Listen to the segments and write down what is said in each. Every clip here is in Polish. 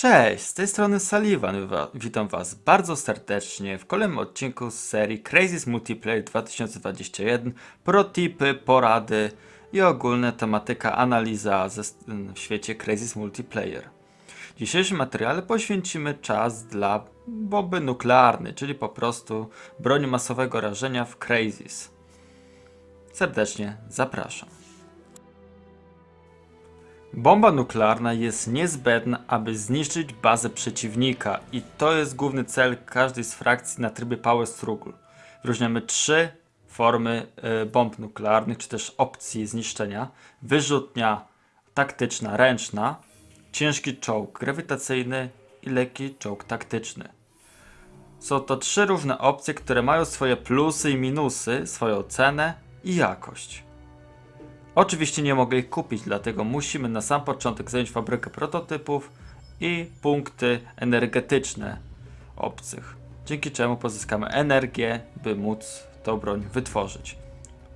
Cześć, z tej strony Sullivan. Witam Was bardzo serdecznie w kolejnym odcinku z serii Crazy's Multiplayer 2021. Protipy, porady i ogólna tematyka analiza ze, w świecie Crazy's Multiplayer. W dzisiejszym materiale poświęcimy czas dla bomby nuklearnej, czyli po prostu broni masowego rażenia w Crazy's. Serdecznie zapraszam. Bomba nuklearna jest niezbędna, aby zniszczyć bazę przeciwnika i to jest główny cel każdej z frakcji na trybie Power Struggle. Wyróżniamy trzy formy y, bomb nuklearnych, czy też opcji zniszczenia. Wyrzutnia taktyczna, ręczna, ciężki czołg grawitacyjny i lekki czołg taktyczny. Są to trzy różne opcje, które mają swoje plusy i minusy, swoją cenę i jakość. Oczywiście nie mogę ich kupić, dlatego musimy na sam początek zająć fabrykę prototypów i punkty energetyczne obcych, dzięki czemu pozyskamy energię, by móc tą broń wytworzyć.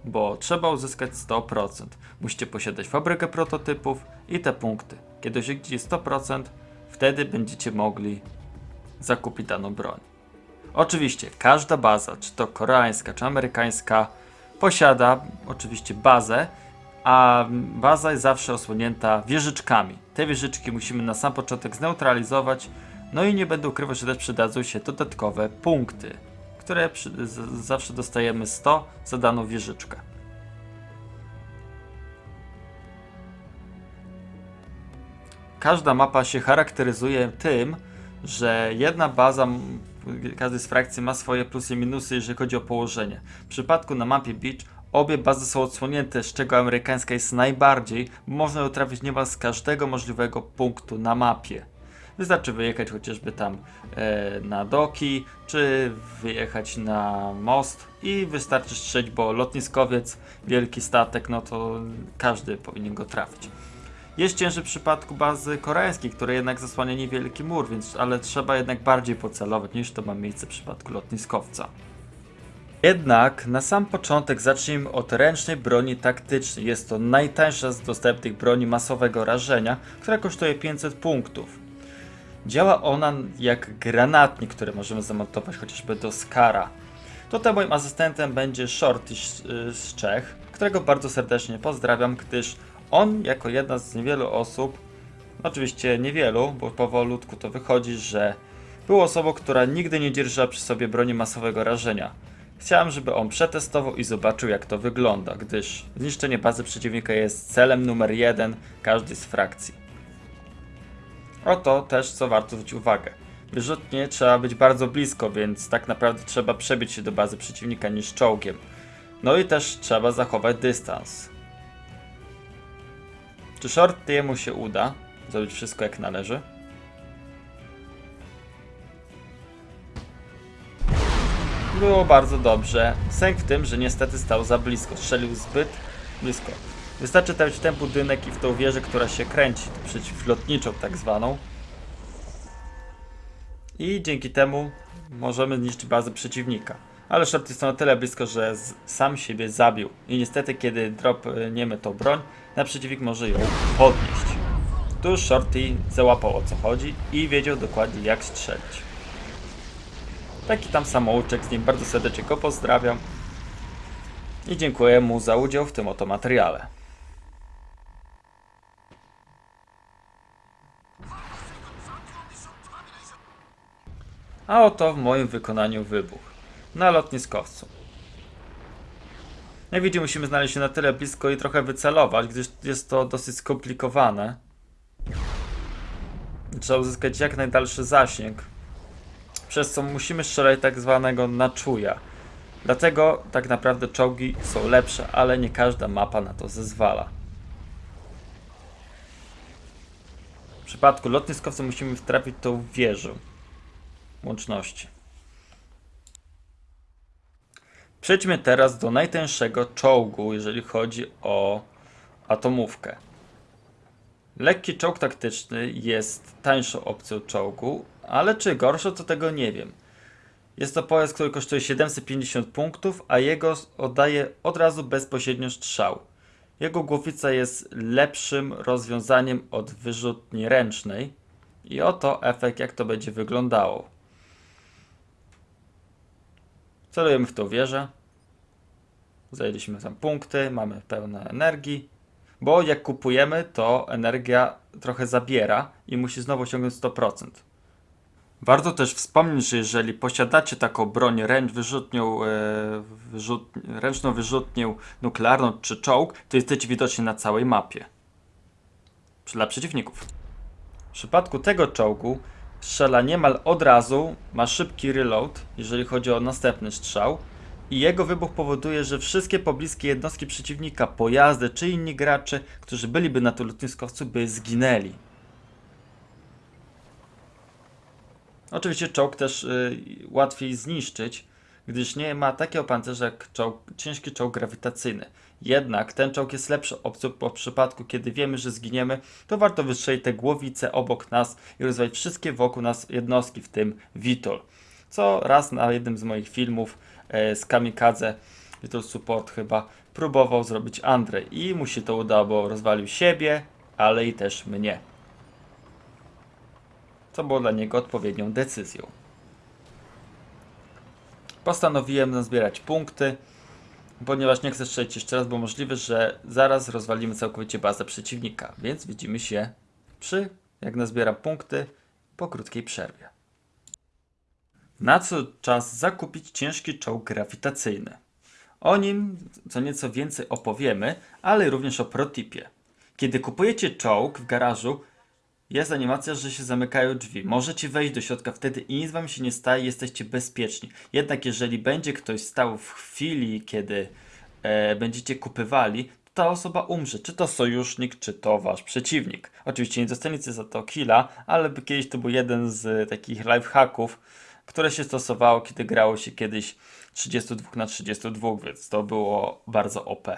Bo trzeba uzyskać 100%. Musicie posiadać fabrykę prototypów i te punkty. Kiedy osiągniecie 100%, wtedy będziecie mogli zakupić daną broń. Oczywiście każda baza, czy to koreańska, czy amerykańska, posiada oczywiście bazę, a baza jest zawsze osłonięta wieżyczkami. Te wieżyczki musimy na sam początek zneutralizować, no i nie będę ukrywał, że też przydadzą się dodatkowe punkty, które przy, z, zawsze dostajemy 100 za daną wieżyczkę. Każda mapa się charakteryzuje tym, że jedna baza, każdej z frakcji ma swoje plusy i minusy, jeżeli chodzi o położenie. W przypadku na mapie Beach obie bazy są odsłonięte, z czego amerykańska jest najbardziej, można ją trafić niemal z każdego możliwego punktu na mapie. Wystarczy wyjechać chociażby tam e, na doki, czy wyjechać na most i wystarczy strzeć, bo lotniskowiec, wielki statek, no to każdy powinien go trafić. Jest cięższy w przypadku bazy koreańskiej, która jednak zasłania niewielki mur, więc ale trzeba jednak bardziej pocelować niż to ma miejsce w przypadku lotniskowca. Jednak na sam początek zacznijmy od ręcznej broni taktycznej. Jest to najtańsza z dostępnych broni masowego rażenia, która kosztuje 500 punktów. Działa ona jak granatnik, który możemy zamontować chociażby do Skara. Tutaj moim asystentem będzie Shorty z z Czech, którego bardzo serdecznie pozdrawiam, gdyż on jako jedna z niewielu osób, oczywiście niewielu, bo powolutku to wychodzi, że był osobą, która nigdy nie dzierżyła przy sobie broni masowego rażenia. Chciałem, żeby on przetestował i zobaczył jak to wygląda, gdyż zniszczenie bazy przeciwnika jest celem numer jeden każdej z frakcji. Oto też co warto zwrócić uwagę. Wyrzutnie trzeba być bardzo blisko, więc tak naprawdę trzeba przebić się do bazy przeciwnika niż czołgiem. No i też trzeba zachować dystans. Czy Shortiemu się uda zrobić wszystko jak należy? Było bardzo dobrze. Sęk w tym, że niestety stał za blisko. Strzelił zbyt blisko. Wystarczy trafić w ten budynek i w tą wieżę, która się kręci, przeciwlotniczą tak zwaną. I dzięki temu możemy zniszczyć bazę przeciwnika. Ale Short jest na tyle blisko, że sam siebie zabił. I niestety, kiedy dropniemy tą broń, na przeciwnik może ją podnieść. Tu Shorty załapał o co chodzi i wiedział dokładnie jak strzelić. Taki tam samouczek, z nim bardzo serdecznie go pozdrawiam. I dziękuję mu za udział w tym oto materiale. A oto w moim wykonaniu wybuch. Na lotniskowcu. Jak widzimy, musimy znaleźć się na tyle blisko i trochę wycelować, gdyż jest to dosyć skomplikowane. Trzeba uzyskać jak najdalszy zasięg, przez co musimy strzelać tak zwanego na czuja. Dlatego tak naprawdę czołgi są lepsze, ale nie każda mapa na to zezwala. W przypadku lotniskowca musimy trafić tą wieżę łączności. Przejdźmy teraz do najtańszego czołgu, jeżeli chodzi o atomówkę. Lekki czołg taktyczny jest tańszą opcją czołgu, ale czy gorszą, to tego nie wiem. Jest to pojazd, który kosztuje 750 punktów, a jego oddaje od razu bezpośrednio strzał. Jego głowica jest lepszym rozwiązaniem od wyrzutni ręcznej i oto efekt jak to będzie wyglądało. Celujemy w tą wieżę. Zajęliśmy tam punkty, mamy pełne energii. Bo jak kupujemy, to energia trochę zabiera i musi znowu osiągnąć 100%. Warto też wspomnieć, że jeżeli posiadacie taką broń ręcz wyrzutnią, e, wyrzut, ręczną wyrzutnią nuklearną czy czołg, to jesteście widoczni na całej mapie. Dla przeciwników. W przypadku tego czołgu strzela niemal od razu, ma szybki reload, jeżeli chodzi o następny strzał i jego wybuch powoduje, że wszystkie pobliskie jednostki przeciwnika, pojazdy czy inni gracze, którzy byliby na tym lotniskowcu, by zginęli. Oczywiście czołg też y, łatwiej zniszczyć, gdyż nie ma takiego pancerza jak czołg, ciężki czołg grawitacyjny. Jednak ten czołg jest lepszą opcją, bo w przypadku, kiedy wiemy, że zginiemy, to warto wystrzelić te głowice obok nas i rozwalić wszystkie wokół nas jednostki, w tym Vitol. Co raz na jednym z moich filmów e, z Kamikadze, Vitol Support chyba, próbował zrobić Andrzej i mu się to udało, bo rozwalił siebie, ale i też mnie co było dla niego odpowiednią decyzją. Postanowiłem nazbierać punkty, ponieważ nie chcę strzelić jeszcze raz, bo możliwe, że zaraz rozwalimy całkowicie bazę przeciwnika, więc widzimy się przy, jak nazbieram punkty, po krótkiej przerwie. Na co czas zakupić ciężki czołg grawitacyjny. O nim co nieco więcej opowiemy, ale również o protipie. Kiedy kupujecie czołg w garażu, jest animacja, że się zamykają drzwi. Możecie wejść do środka wtedy i nic wam się nie staje, jesteście bezpieczni. Jednak jeżeli będzie ktoś stał w chwili, kiedy e, będziecie kupywali, to ta osoba umrze. Czy to sojusznik, czy to wasz przeciwnik. Oczywiście nie dostaniecie za to killa, ale kiedyś to był jeden z takich lifehacków, które się stosowało, kiedy grało się kiedyś 32 na 32, więc to było bardzo OP.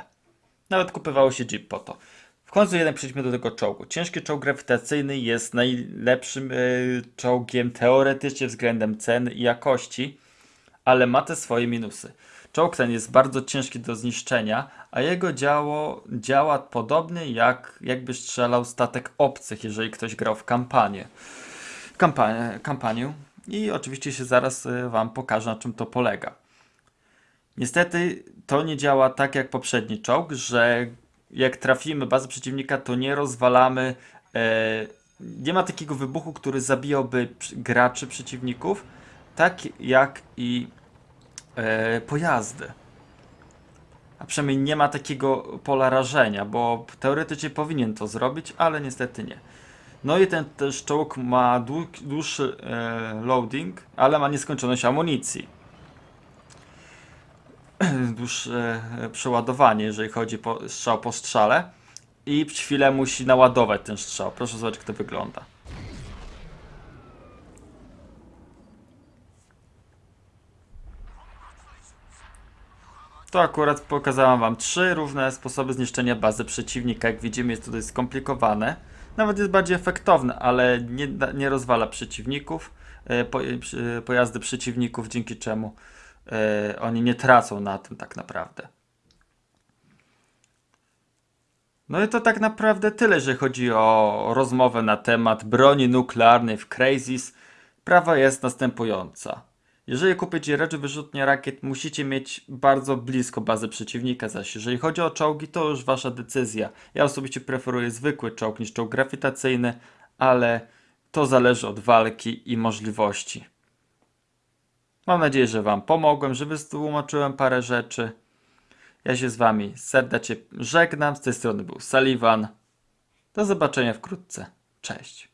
Nawet kupywało się jeep po to. Końcu jednak przejdźmy do tego czołgu. Ciężki czołg grawitacyjny jest najlepszym y, czołgiem teoretycznie względem ceny i jakości, ale ma te swoje minusy. Czołg ten jest bardzo ciężki do zniszczenia, a jego działo działa podobnie jak jakby strzelał statek obcych, jeżeli ktoś grał w kampanię. Kampanię, kampanię. I oczywiście się zaraz y, Wam pokażę, na czym to polega. Niestety to nie działa tak jak poprzedni czołg, że jak trafimy bazę przeciwnika, to nie rozwalamy. E, nie ma takiego wybuchu, który zabijałby graczy przeciwników, tak jak i e, pojazdy. A przynajmniej nie ma takiego pola rażenia, bo teoretycznie powinien to zrobić, ale niestety nie. No i ten też czołg ma dłuższy e, loading, ale ma nieskończoność amunicji. dłuższe e, przeładowanie, jeżeli chodzi o strzał po strzale. I chwilę musi naładować ten strzał. Proszę zobaczyć, jak to wygląda. To akurat pokazałam Wam trzy różne sposoby zniszczenia bazy przeciwnika. Jak widzimy, jest dość skomplikowane. Nawet jest bardziej efektowne, ale nie, nie rozwala przeciwników, e, po, e, pojazdy przeciwników, dzięki czemu yy, oni nie tracą na tym tak naprawdę. No i to tak naprawdę tyle, jeżeli chodzi o rozmowę na temat broni nuklearnej w Crazies. Prawa jest następująca. Jeżeli kupicie rzeczy wyrzutnie rakiet, musicie mieć bardzo blisko bazę przeciwnika, zaś jeżeli chodzi o czołgi, to już wasza decyzja. Ja osobiście preferuję zwykły czołg niż czołg grawitacyjny, ale to zależy od walki i możliwości. Mam nadzieję, że Wam pomogłem, że wytłumaczyłem parę rzeczy. Ja się z Wami serdecznie żegnam. Z tej strony był Sullivan. Do zobaczenia wkrótce. Cześć.